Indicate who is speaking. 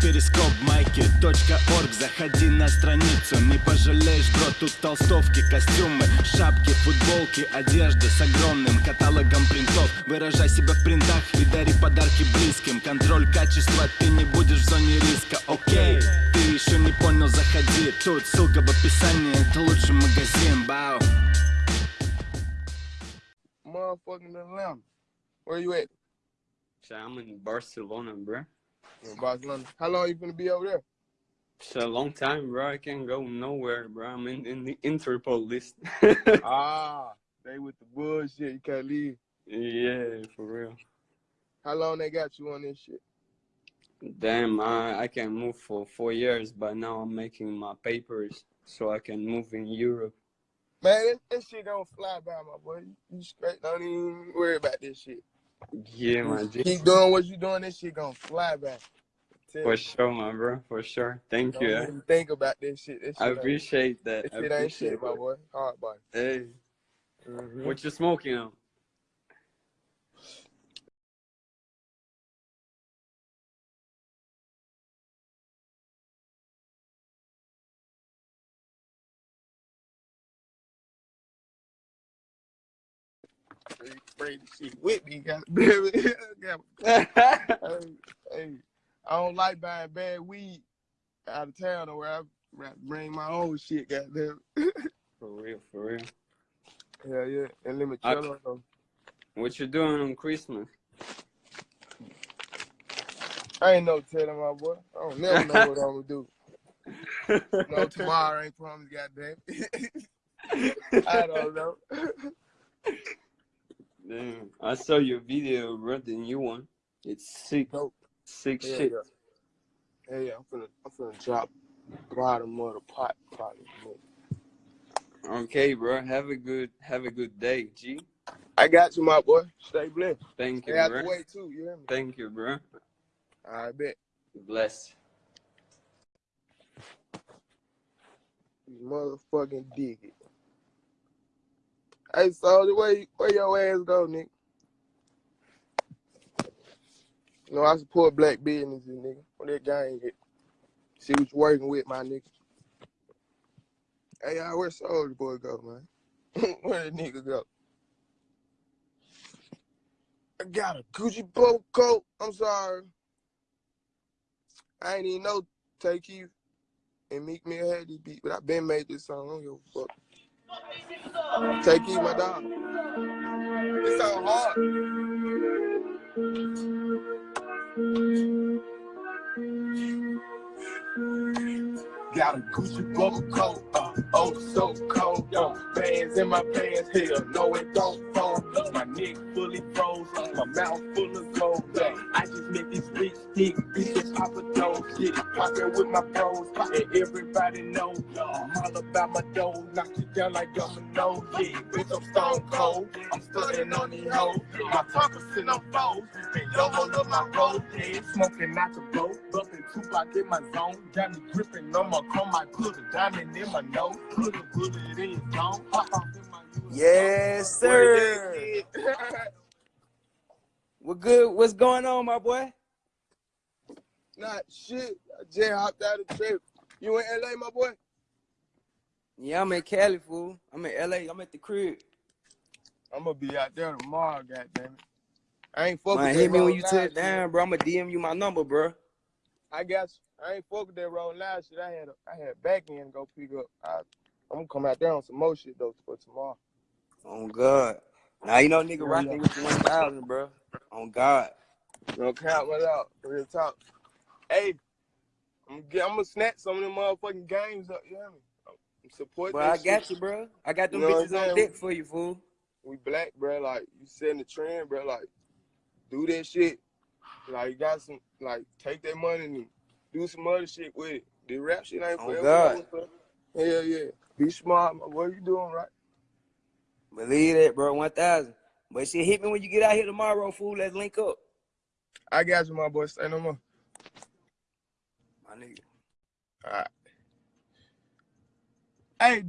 Speaker 1: перископ майки .орг. Заходи на страницу, не пожалеешь, бро Тут толстовки, костюмы, шапки, футболки Одежда с огромным каталогом принтов. Выражай себя в принтах и дари подарки близким. Контроль качества, ты не будешь в зоне риска, окей Ты еще не понял, заходи. Тут ссылка в описании, это лучший магазин, бау.
Speaker 2: Motherfucking Atlanta. Where you at?
Speaker 3: I'm in Barcelona, bro.
Speaker 2: In Barcelona. How long you gonna be over there?
Speaker 3: It's a long time, bro. I can't go nowhere, bro. I'm in, in the Interpol list.
Speaker 2: ah, they with the bullshit. You can't leave.
Speaker 3: yeah, for real.
Speaker 2: How long they got you on this shit?
Speaker 3: Damn, I, I can move for four years, but now I'm making my papers so I can move in Europe.
Speaker 2: Man, this, this shit don't fly by, my boy. You, you straight don't even worry about this shit.
Speaker 3: Yeah, my G.
Speaker 2: Keep doing what you're doing, this shit gonna fly back.
Speaker 3: For sure, my bro. For sure. Thank
Speaker 2: Don't
Speaker 3: you. eh?
Speaker 2: think about this shit. This shit
Speaker 3: I
Speaker 2: ain't-
Speaker 3: appreciate that.
Speaker 2: This
Speaker 3: I
Speaker 2: shit ain't
Speaker 3: appreciate
Speaker 2: shit, my boy. Hard body.
Speaker 3: Hey,
Speaker 2: Mhm.
Speaker 3: what you smoking on?
Speaker 2: Brady shit with me, got got- hey, hey, I don't like buying bad weed out of town or where I bring my own shit, goddamn.
Speaker 3: for real, for real.
Speaker 2: Hell yeah, and limoncello though.
Speaker 3: What you doing on Christmas?
Speaker 2: I ain't no telling my boy. I don't never know what I'm gonna do. No, tomorrow ain't promised, goddamn. I don't know.
Speaker 3: Damn, I saw your video, bro. The new one. It's sick.
Speaker 2: Dope.
Speaker 3: Sick
Speaker 2: Yeah,
Speaker 3: shit.
Speaker 2: yeah. Hey, I'm finna, I'm finna drop bottom of the pot probably.
Speaker 3: Okay, bro. Have a good, have a good day, G.
Speaker 2: I got you, my boy. Stay blessed.
Speaker 3: Thank you,
Speaker 2: Stay out
Speaker 3: bro.
Speaker 2: the way too. You hear me?
Speaker 3: Thank you, bro.
Speaker 2: I bet.
Speaker 3: Bless.
Speaker 2: You motherfucking dig it. Hey, Soulja, where, where your ass go, nigga? You know, I support black businesses, nigga. What that gang get? See what you working with, my nigga. Hey, y'all, where Soulja Boy go, man? where the nigga go? I got a Gucci boat coat. I'm sorry. I ain't even know Take You and Meek Mill had this beat, but I been made this song. I don't give a fuck. Take it, my dog. It sound hard. Got a Gucci bubble coat, uh, oh so cold, yo. Bands in my pants, hell, no it don't fold. My neck fully froze, my mouth full of gold. Yeah. I just make this bitch stick, bitch just pop a dough, shit. Poppin' with my bros, and everybody know. I'm all about my dough, knock you down like domino. Yeah, bitch, I'm stone cold. I'm studying on these hoes. My talkers sit on foes, and yo hold up my road. Yeah, smoking not the blow, bumping Tupac in my zone. Got me gripping on my chrome, I put a diamond in my nose. Put a bullet in his zone. Pop off in my
Speaker 4: Yes, sir. Good? What's going on, my boy?
Speaker 2: Not shit. I just hopped out of the trip. You in LA, my boy?
Speaker 4: Yeah, I'm in Cali, fool. I'm in LA. I'm at the crib.
Speaker 2: I'm gonna be out there tomorrow, goddamn it. I ain't fucking
Speaker 4: Man, hit me when you touch down, bro. I'm gonna DM you my number, bro.
Speaker 2: I got you. I ain't fucking that road loud shit. I had a, I had back end to go pick up. I, I'm gonna come out there on some more shit though for tomorrow.
Speaker 4: Oh God. Now you know nigga rocking with the 1000, bro. On God.
Speaker 2: No count what out. Real talk. Hey, I'm gonna, get, I'm gonna snatch some of them motherfucking games up. You hear me? I'm support
Speaker 4: Bro, I got
Speaker 2: shit.
Speaker 4: you, bro. I got them
Speaker 2: You know
Speaker 4: bitches on deck for you, fool.
Speaker 2: we black, bro. Like you setting the trend, bro. Like do that shit. Like you got some, like take that money and do some other shit with it. The rap shit ain't
Speaker 4: Oh,
Speaker 2: forever.
Speaker 4: God.
Speaker 2: bro. Hell yeah. Be smart, my boy. You doing right?
Speaker 4: Believe it, bro. 1000. But shit, hit me when you get out here tomorrow, fool. Let's link up.
Speaker 2: I got you, my boy. Say no more.
Speaker 4: My nigga.
Speaker 2: All right. Hey.